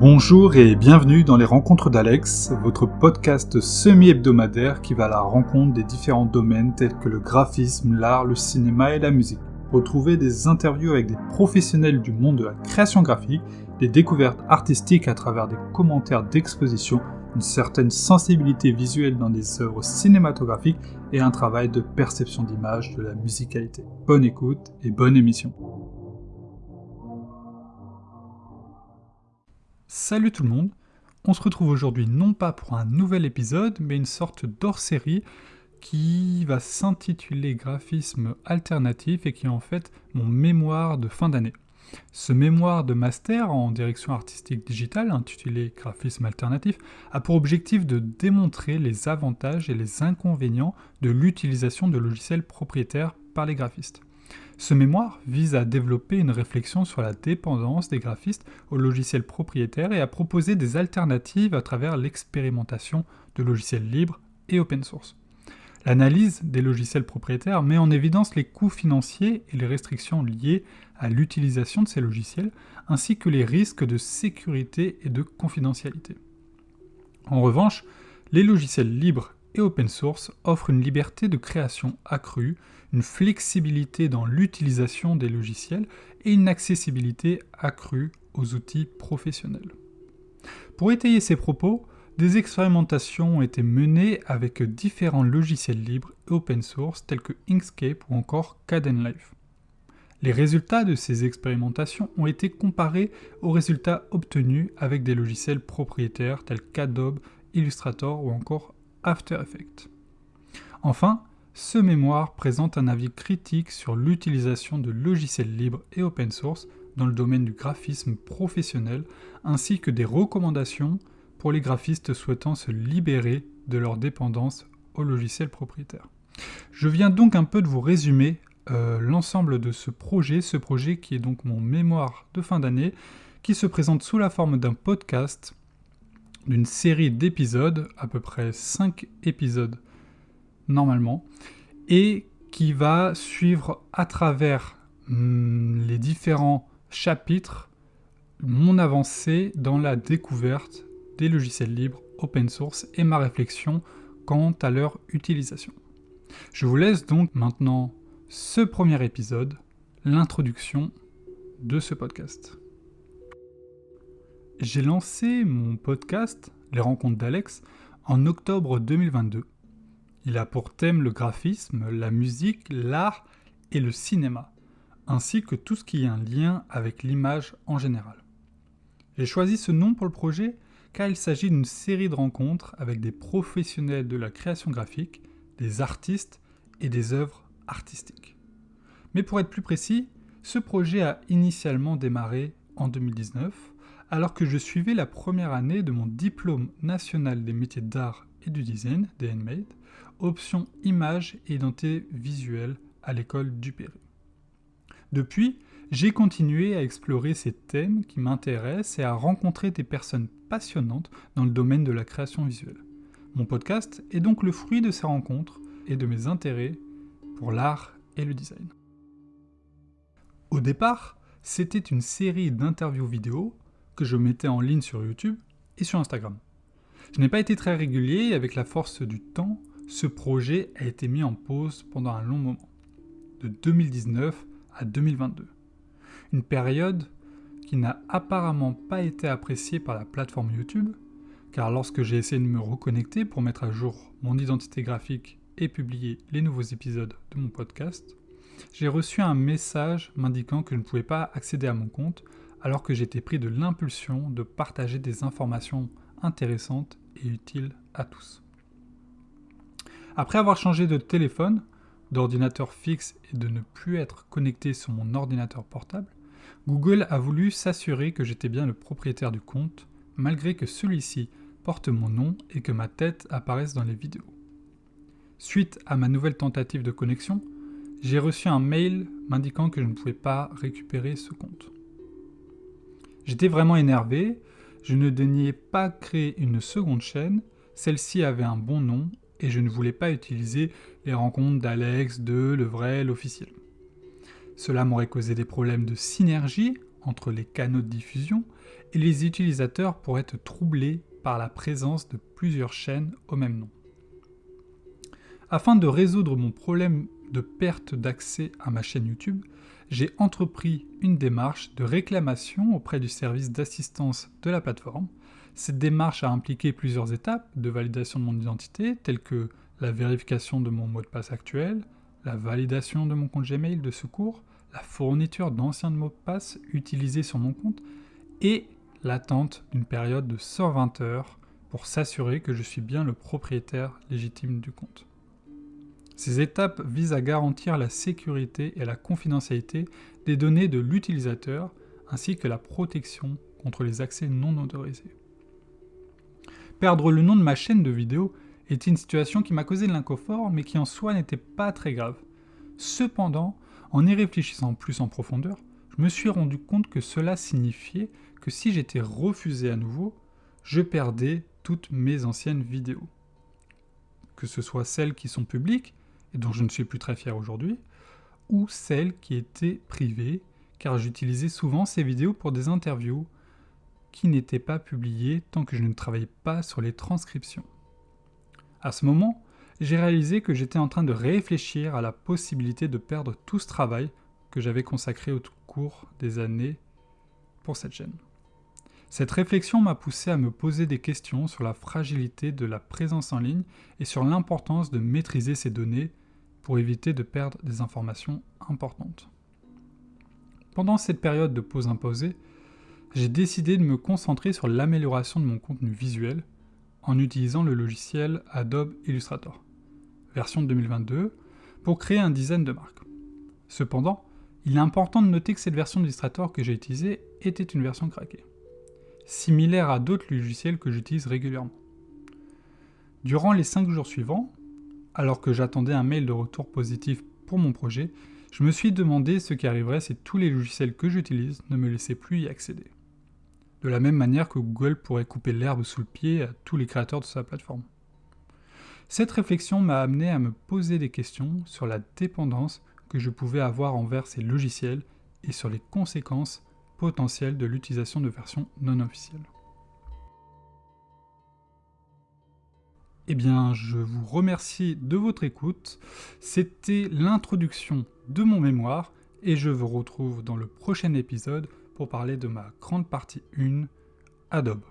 Bonjour et bienvenue dans les rencontres d'Alex, votre podcast semi-hebdomadaire qui va à la rencontre des différents domaines tels que le graphisme, l'art, le cinéma et la musique. Retrouvez des interviews avec des professionnels du monde de la création graphique, des découvertes artistiques à travers des commentaires d'exposition, une certaine sensibilité visuelle dans des œuvres cinématographiques et un travail de perception d'image de la musicalité. Bonne écoute et bonne émission. Salut tout le monde, on se retrouve aujourd'hui non pas pour un nouvel épisode, mais une sorte d'hors-série qui va s'intituler Graphisme alternatif et qui est en fait mon mémoire de fin d'année. Ce mémoire de master en direction artistique digitale, intitulé Graphisme alternatif, a pour objectif de démontrer les avantages et les inconvénients de l'utilisation de logiciels propriétaires par les graphistes. Ce mémoire vise à développer une réflexion sur la dépendance des graphistes aux logiciels propriétaires et à proposer des alternatives à travers l'expérimentation de logiciels libres et open source. L'analyse des logiciels propriétaires met en évidence les coûts financiers et les restrictions liées à l'utilisation de ces logiciels, ainsi que les risques de sécurité et de confidentialité. En revanche, les logiciels libres et open source offrent une liberté de création accrue, une flexibilité dans l'utilisation des logiciels et une accessibilité accrue aux outils professionnels. Pour étayer ces propos, des expérimentations ont été menées avec différents logiciels libres et open source tels que Inkscape ou encore Kdenlive. Les résultats de ces expérimentations ont été comparés aux résultats obtenus avec des logiciels propriétaires tels qu'Adobe, Illustrator ou encore After Effects. Enfin, ce mémoire présente un avis critique sur l'utilisation de logiciels libres et open source dans le domaine du graphisme professionnel, ainsi que des recommandations pour les graphistes souhaitant se libérer de leur dépendance au logiciel propriétaire. Je viens donc un peu de vous résumer euh, l'ensemble de ce projet, ce projet qui est donc mon mémoire de fin d'année, qui se présente sous la forme d'un podcast, d'une série d'épisodes, à peu près 5 épisodes normalement, et qui va suivre à travers hmm, les différents chapitres mon avancée dans la découverte des logiciels libres open source et ma réflexion quant à leur utilisation. Je vous laisse donc maintenant ce premier épisode, l'introduction de ce podcast. J'ai lancé mon podcast, Les rencontres d'Alex, en octobre 2022 il a pour thème le graphisme, la musique, l'art et le cinéma, ainsi que tout ce qui a un lien avec l'image en général. J'ai choisi ce nom pour le projet car il s'agit d'une série de rencontres avec des professionnels de la création graphique, des artistes et des œuvres artistiques. Mais pour être plus précis, ce projet a initialement démarré en 2019, alors que je suivais la première année de mon diplôme national des métiers d'art et du design, DNMADE, option image et identité visuelle à l'école du Pérou. Depuis, j'ai continué à explorer ces thèmes qui m'intéressent et à rencontrer des personnes passionnantes dans le domaine de la création visuelle. Mon podcast est donc le fruit de ces rencontres et de mes intérêts pour l'art et le design. Au départ, c'était une série d'interviews vidéo que je mettais en ligne sur YouTube et sur Instagram. Je n'ai pas été très régulier et avec la force du temps, ce projet a été mis en pause pendant un long moment, de 2019 à 2022. Une période qui n'a apparemment pas été appréciée par la plateforme YouTube, car lorsque j'ai essayé de me reconnecter pour mettre à jour mon identité graphique et publier les nouveaux épisodes de mon podcast, j'ai reçu un message m'indiquant que je ne pouvais pas accéder à mon compte alors que j'étais pris de l'impulsion de partager des informations intéressantes et utiles à tous. Après avoir changé de téléphone, d'ordinateur fixe et de ne plus être connecté sur mon ordinateur portable, Google a voulu s'assurer que j'étais bien le propriétaire du compte, malgré que celui-ci porte mon nom et que ma tête apparaisse dans les vidéos. Suite à ma nouvelle tentative de connexion, j'ai reçu un mail m'indiquant que je ne pouvais pas récupérer ce compte. J'étais vraiment énervé, je ne daignais pas créer une seconde chaîne, celle-ci avait un bon nom et je ne voulais pas utiliser les rencontres d'Alex, de le vrai, l'officiel. Cela m'aurait causé des problèmes de synergie entre les canaux de diffusion et les utilisateurs pourraient être troublés par la présence de plusieurs chaînes au même nom. Afin de résoudre mon problème de perte d'accès à ma chaîne YouTube, j'ai entrepris une démarche de réclamation auprès du service d'assistance de la plateforme. Cette démarche a impliqué plusieurs étapes de validation de mon identité, telles que la vérification de mon mot de passe actuel, la validation de mon compte Gmail de secours, la fourniture d'anciens mots de passe utilisés sur mon compte et l'attente d'une période de 120 heures pour s'assurer que je suis bien le propriétaire légitime du compte. Ces étapes visent à garantir la sécurité et la confidentialité des données de l'utilisateur ainsi que la protection contre les accès non autorisés. Perdre le nom de ma chaîne de vidéo était une situation qui m'a causé de l'inconfort mais qui en soi n'était pas très grave. Cependant, en y réfléchissant plus en profondeur, je me suis rendu compte que cela signifiait que si j'étais refusé à nouveau, je perdais toutes mes anciennes vidéos. Que ce soit celles qui sont publiques, et dont je ne suis plus très fier aujourd'hui, ou celles qui étaient privées, car j'utilisais souvent ces vidéos pour des interviews qui n'étaient pas publiées tant que je ne travaillais pas sur les transcriptions. À ce moment, j'ai réalisé que j'étais en train de réfléchir à la possibilité de perdre tout ce travail que j'avais consacré au cours des années pour cette chaîne. Cette réflexion m'a poussé à me poser des questions sur la fragilité de la présence en ligne et sur l'importance de maîtriser ces données pour éviter de perdre des informations importantes. Pendant cette période de pause imposée, j'ai décidé de me concentrer sur l'amélioration de mon contenu visuel en utilisant le logiciel Adobe Illustrator, version 2022, pour créer un design de marque. Cependant, il est important de noter que cette version d'Illustrator que j'ai utilisée était une version craquée, similaire à d'autres logiciels que j'utilise régulièrement. Durant les 5 jours suivants, alors que j'attendais un mail de retour positif pour mon projet, je me suis demandé ce qui arriverait si tous les logiciels que j'utilise ne me laissaient plus y accéder. De la même manière que Google pourrait couper l'herbe sous le pied à tous les créateurs de sa plateforme. Cette réflexion m'a amené à me poser des questions sur la dépendance que je pouvais avoir envers ces logiciels et sur les conséquences potentielles de l'utilisation de versions non officielles. Eh bien, je vous remercie de votre écoute. C'était l'introduction de mon mémoire et je vous retrouve dans le prochain épisode pour parler de ma grande partie 1, Adobe.